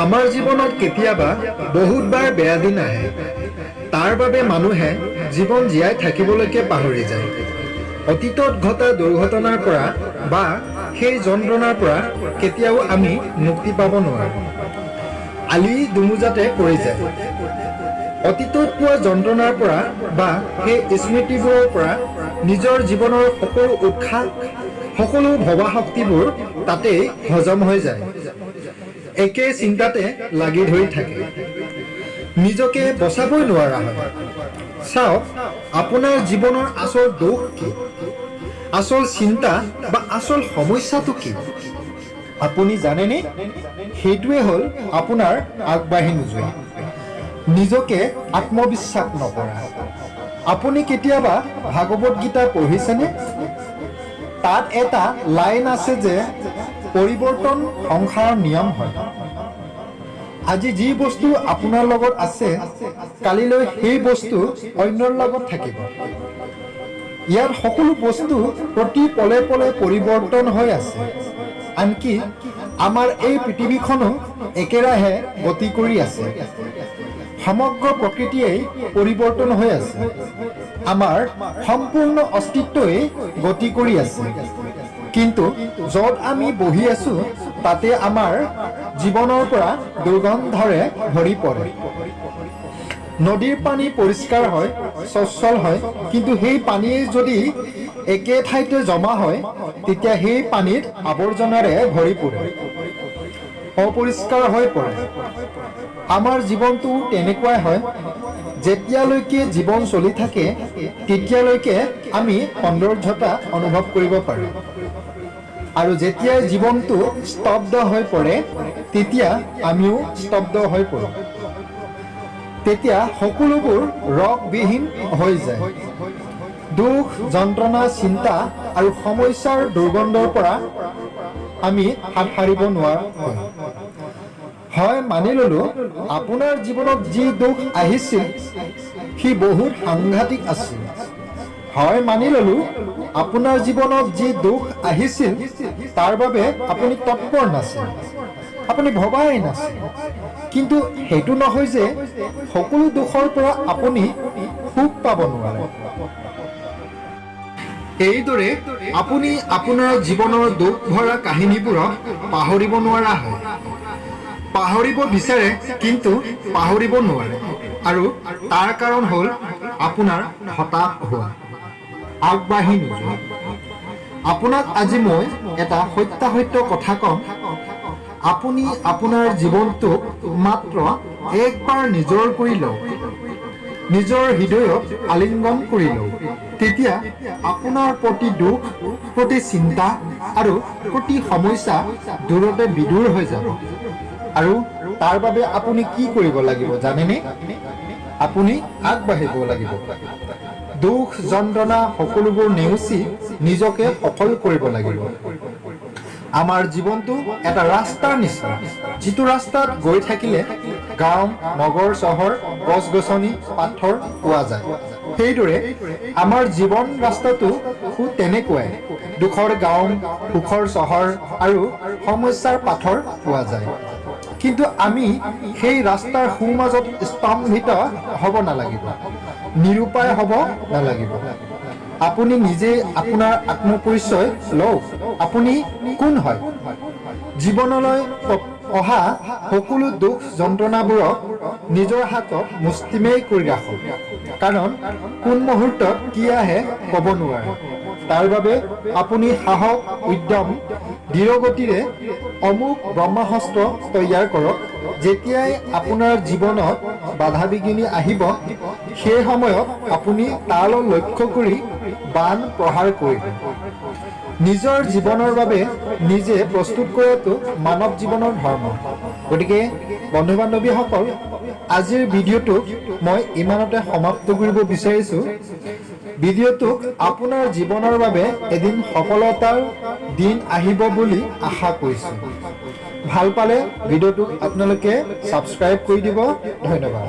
আমাৰ জীৱনত কেতিয়াবা বহুতবাৰ বেয়া দিন আহে। তাৰ বাবে মানুহে জীৱন জীয়াই থাকিবলৈকে পাহৰি যায়। অতীতত ঘটা দুৰ্ঘটনাৰ পৰা বা সেই যন্ত্ৰণাৰ পৰা কেতিয়াও আমি মুক্তি পাব নোৱাৰোঁ। আলি দুমোজাতে পৰি যায়। অতীতত পোৱা যন্ত্ৰণাৰ পৰা বা সেই স্মৃতিবোৰৰ পৰা নিজৰ জীৱনৰ সকলো উৎসাহ সকলো ভবা শক্তিবোৰ তাতেই হজম হৈ যায়। একে চিন্তাতে লাগি ধৰি থাকে। নিজকে বচাবই নোৱাৰা হয়। চাওক আপোনাৰ জীৱনৰ আচল দোষ কি? আচল চিন্তা বা আচল সমস্যাটো কি? আপুনি জানেনে? সেইটোৱে হ'ল আপোনাৰ আগবাঢ়ি নোযোৱা। নিজকে আত্মবিশ্বাস নকৰা। আপুনি কেতিয়াবা ভাগৱত গীতা পঢ়িছেনে? তাত এটা লাইন আছে যে পৰিৱৰ্তন সংসাৰৰ নিয়ম হয়। আজি যি বস্তু আপোনাৰ লগত আছে কালিলৈ সেই বস্তু অন্যৰ লগত থাকিব। ইয়াত সকলো বস্তু প্ৰতি পলে পলে পৰিৱৰ্তন হৈ আছে। আনকি আমাৰ এই পৃথিৱীখনো একেৰাহে গতি কৰি আছে। সমগ্ৰ প্ৰকৃতিয়েই পৰিৱৰ্তন হৈ আছে। আমাৰ সম্পূৰ্ণ অস্তিত্বই গতি কৰি আছে। কিন্তু য'ত আমি বহি আছো তাতে আমাৰ জীৱনৰ পৰা দুৰ্গন্ধৰে ভৰি পৰে। নদীৰ পানী পৰিষ্কাৰ হয় স্বচ্ছল হয় কিন্তু সেই পানীয়ে যদি একে ঠাইতে জমা হয় তেতিয়া সেই পানীত আৱৰ্জনাৰে ভৰি পৰে। অপৰিষ্কাৰ হৈ পৰে। আমাৰ জীৱনটো তেনেকুৱাই হয় যেতিয়ালৈকে জীৱন চলি থাকে তেতিয়ালৈকে আমি সৌন্দৰ্যতা অনুভৱ কৰিব পাৰোঁ। আৰু যেতিয়াই জীৱনটো স্তব্ধ হৈ পৰে তেতিয়া আমিও স্তব্ধ হৈ পৰোঁ। তেতিয়া সকলোবোৰ ৰসবিহীন হৈ যায়। দুখ যন্ত্ৰণা চিন্তা আৰু সমস্যাৰ দুৰ্গন্ধৰ পৰা আমি হাত সাৰিব নোৱাৰা। হয় মানি ললো আপোনাৰ জীৱনত যি দুখ আহিছিল সি বহুত সাংঘাতিক আছিল। হয় মানি ললো আপোনাৰ জীৱনত যি দুখ আহিছিল তাৰ বাবে আপুনি তৎপৰ নাছিল। আপুনি ভবাই নাছিল। কিন্তু সেইটো নহয় যে সকলো দুখৰ পৰা আপুনি সুখ পাব নোৱাৰে। এইদৰে আপুনি আপোনাৰ জীৱনৰ দুখ ভৰা কাহিনীবোৰক পাহৰিব নোৱাৰা হয়। পাহৰিব বিচাৰে কিন্তু পাহৰিব নোৱাৰে। আৰু তাৰ কাৰণ হ'ল আপোনাৰ হতাশ হোৱা। আগবাঢ়ি নোযোৱা। আপোনাক আজি মই এটা সত্যাসত্য কথা ক'ম। আপুনি আপোনাৰ জীৱনটোক মাত্ৰ একবাৰ নিজৰ কৰি লওক। নিজৰ হৃদয়ত আলিংগন কৰি লওক। তেতিয়া আপোনাৰ প্ৰতি দুখ প্ৰতি চিন্তা আৰু প্ৰতি সমস্যা দূৰতে বিদূৰ হৈ যাব। আৰু তাৰ বাবে আপুনি কি কৰিব লাগিব জানেনে? আপুনি আগবাঢ়িব লাগিব। দুখ যন্ত্ৰণা সকলোবোৰ নেওচি নিজকে সফল কৰিব লাগিব। আমাৰ জীৱনটো এটা ৰাস্তাৰ নিচিনা। যিটো ৰাস্তাত গৈ থাকিলে গাঁও নগৰ চহৰ গছ গছনি পাথৰ পোৱা যায়। সেইদৰে আমাৰ জীৱন ৰাস্তাটো সু তেনেকুৱাই। দুখৰ গাঁও সুখৰ চহৰ আৰু সমস্যাৰ পাথৰ পোৱা যায়। কিন্তু আমি সেই ৰাস্তাৰ সোঁমাজত স্তম্ভিত হ'ব নালাগিব। নিৰূপায় হ'ব নালাগিব। আপুনি নিজে আপোনাৰ আত্মপৰিচয় লওক। আপুনি কোন হয়? জীৱনলৈ অহা সকলো দুখ যন্ত্ৰণাবোৰক নিজৰ হাতত মুষ্টিমেয় কৰি ৰাখক। কাৰণ কোন মুহূৰ্তত কি আহে ক'ব নোৱাৰে। তাৰ বাবে আপুনি সাহস উদ্যম দৃঢ়গতিৰে অমুক ব্ৰহ্মাস্ত্ৰ তৈয়াৰ কৰক। যেতিয়াই আপোনাৰ জীৱনত বাধা বিঘিনি আহিব সেই সময়ত আপুনি তালৈ লক্ষ্য কৰি বান প্ৰহাৰ কৰিব নিজৰ জীৱনৰ বাবে নিজে প্ৰস্তুত কৰাটো মানৱ জীৱনৰ ধৰ্ম। গতিকে বন্ধু বান্ধৱীসকল আজিৰ ভিডিঅ'টোক মই ইমানতে সমাপ্ত কৰিব বিচাৰিছোঁ। ভিডিঅ'টোক আপোনাৰ জীৱনৰ বাবে এদিন সফলতাৰ দিন আহিব বুলি আশা কৰিছোঁ। ভাল পালে ভিডিঅ'টোক আপোনালোকে ছাবস্ক্ৰাইব কৰি দিব। ধন্যবাদ।